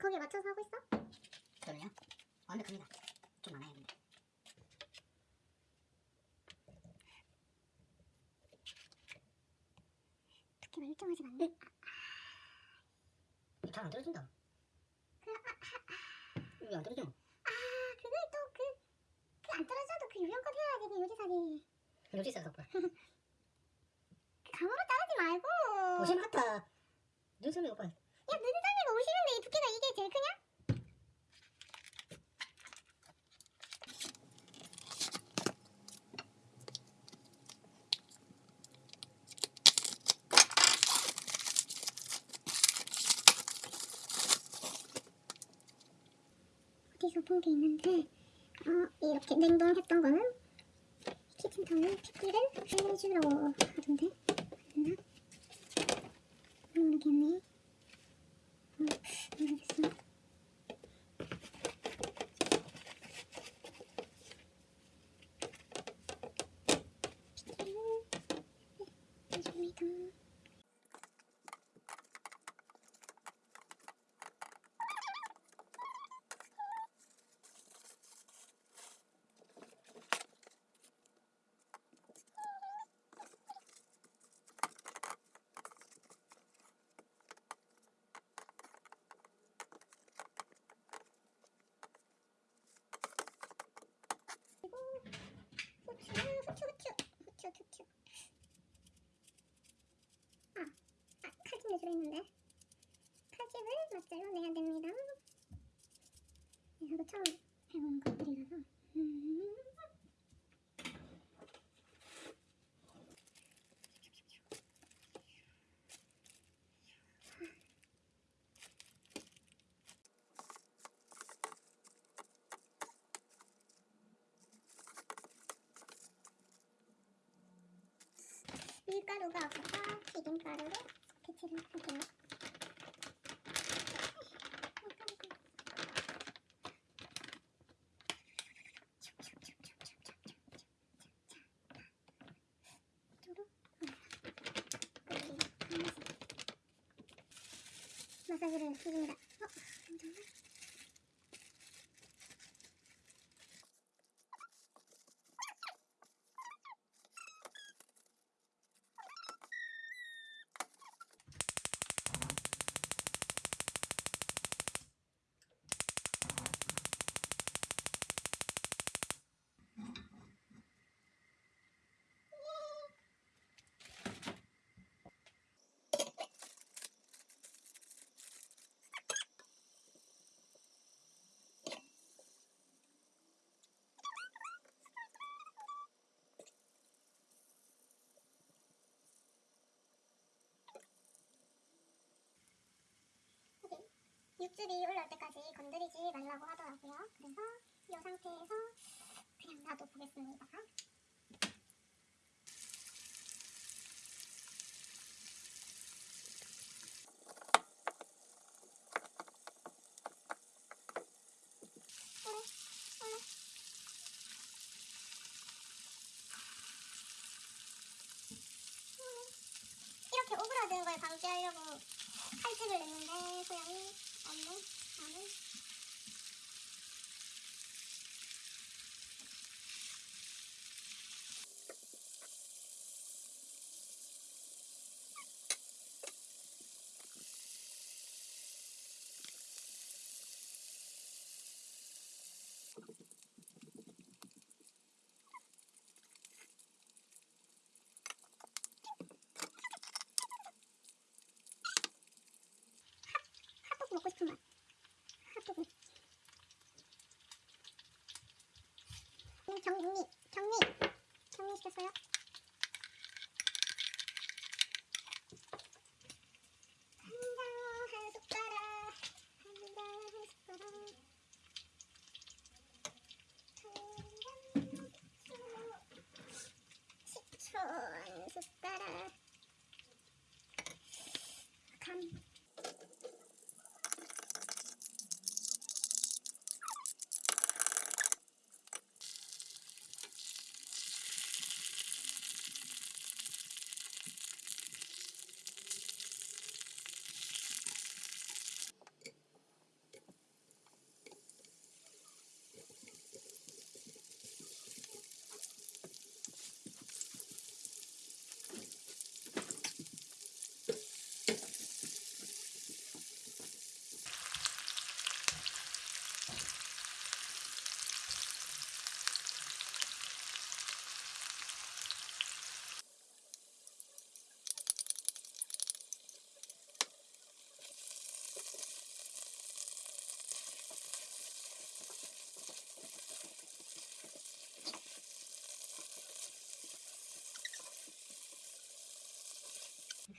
거기에 맞춰서 하고 있어? 저는요? 완벽합니다. 좀 많아요 근데. 그렇게 멀쩡하지 않네. 잘안 떨어진다. 왜안 떨어져? 아 그걸 또 그 그 안 떨어져도 그 유형껏 해야지 그 요리사지. 요리사 덕분. 그 감으로 따르지 말고. 오심 같다. 눈썹이 오빠. 야 두께가 이게 제일 크냐? 어디서 본 게 있는데 어, 이렇게 냉동했던 거는 키친타올에 핏기를 살려주라고 하던데 맞나? 모르겠네 어, 모르겠어 핏기를 해줍니다 그리고 후추, 후추, 후추, 후추, 후추. 아, 아 칼집내 들어있는데 칼집을 맛잘로 내야 됩니다. 네, 저도 처음 해보는 것들이라서. 음. 밀가루가 없어서 튀김가루로 대체를 할게요. 마사지를 해줍니다. 어, 잠깐만. 육즙이 올라올 때까지 건드리지 말라고 하더라고요. 그래서 이 상태에서 그냥 놔둬 보겠습니다. 오래, 오래. 오래. 이렇게 오그라드는 걸 방지하려고 칼집을 냈는데 소양이 없네 나는 핫도그 먹고 싶은 맛 핫도그 음, 정리 정리 정리시켰어요 한장 한 숟가락 한장 한 숟가락 식초 한 숟가락 간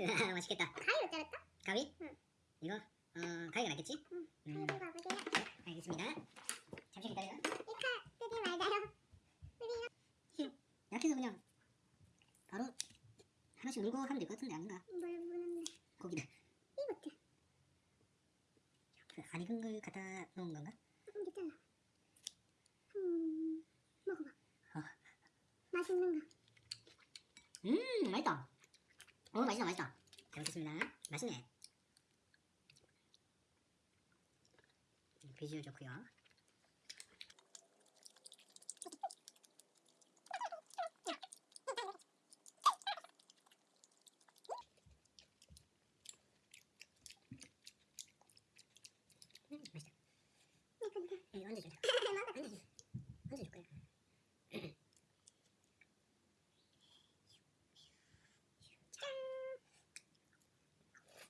맛있겠다. 가위로 자를까? 가위? 응. 이거 어 가위가 낫겠지? 응. 음, 가위로 가보세요. 알겠습니다. 잠시 기다려. 이칼 뜨지 말자요. 약해서 그냥 바로 하나씩 물고 하면 될 것 같은데 아닌가? 뭘 무는데? 고기를 이것도 그 안 익은 걸 갖다 놓은 건가? 조금 됐잖아. 음, 먹어봐. 어. 맛있는 거. 음 맛있다. 어 맛있다 맛있다. 잘 먹겠습니다. 맛있네. 음, 비주얼 좋고요. 음, 맛있다. 이거 이거. 이거 얹어줘. 얹어줘. 얹어줄 거야.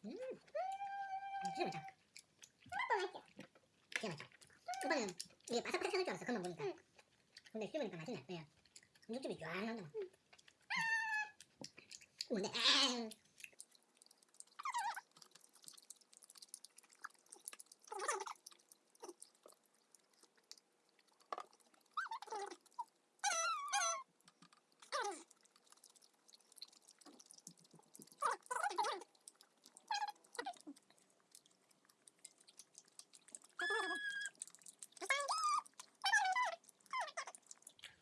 음, 진짜 맛있다. 또 맛있죠? 진짜 맛있다. 초반에는 이게 바삭바삭할 줄 알았어. 그만 보니까. 응. 근데 씹으니까 맛있네. 그냥 육즙이 쫙 나온다. 근데 아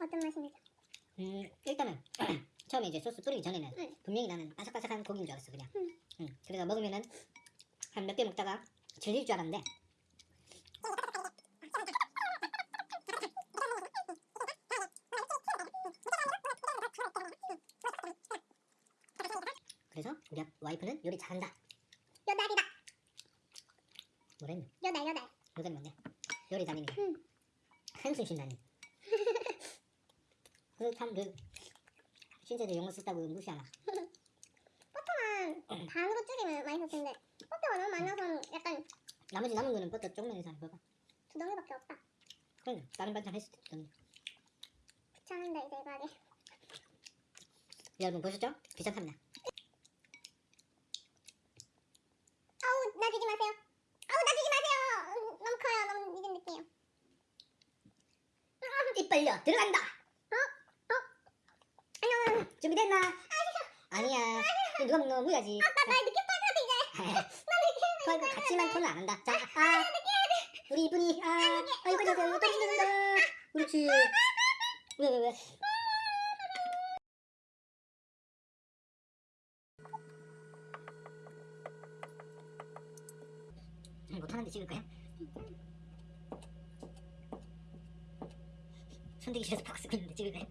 어떤 맛입니까? 음, 일단은 처음에 이제 소스 뿌리기 전에는 응. 분명히 나는 바삭바삭한 고기인 줄 알았어 그냥. 응. 응. 그래서 먹으면은 한 몇 개 먹다가 질릴 줄 알았는데 그래서 우리 와이프는 요리 잘한다. 여달이다. 뭐랬노? 여달 여달. 요새 뭔데? 요리 담임이 응. 한숨 쉰다니. 그래서 참그 신세대 용어 썼다고 무시하나? 버터만 반으로 줄이면 맛있을 텐데 버터가 너무 많아서 약간 나머지 남은 거는 버터 조금만 해서 먹어. 두 덩이밖에 없다. 그럼 다른 반찬 했을 때 좀. 귀찮은데 이제 이거 하기. 여러분 보셨죠? 귀찮답니다. 아우 놔주지 마세요. 아우 놔주지 마세요. 음, 너무 커요. 너무 익은 느낌이에요. 입 벌려 들어간다. 준비됐나? 아니야. 이거 누가 먹노 무야지. 아빠 나 느낌 빠졌어 이제. 그거 같지만 톤을 안 한다. 자, 아, 우리 이쁜이, 아, 아 이거 저거 이거 떨어진다. 그렇지. 왜 왜 왜? 음, 못하는데 찍을까요? 손대기 싫어서 바꿔 쓰고 있는데 찍을까요?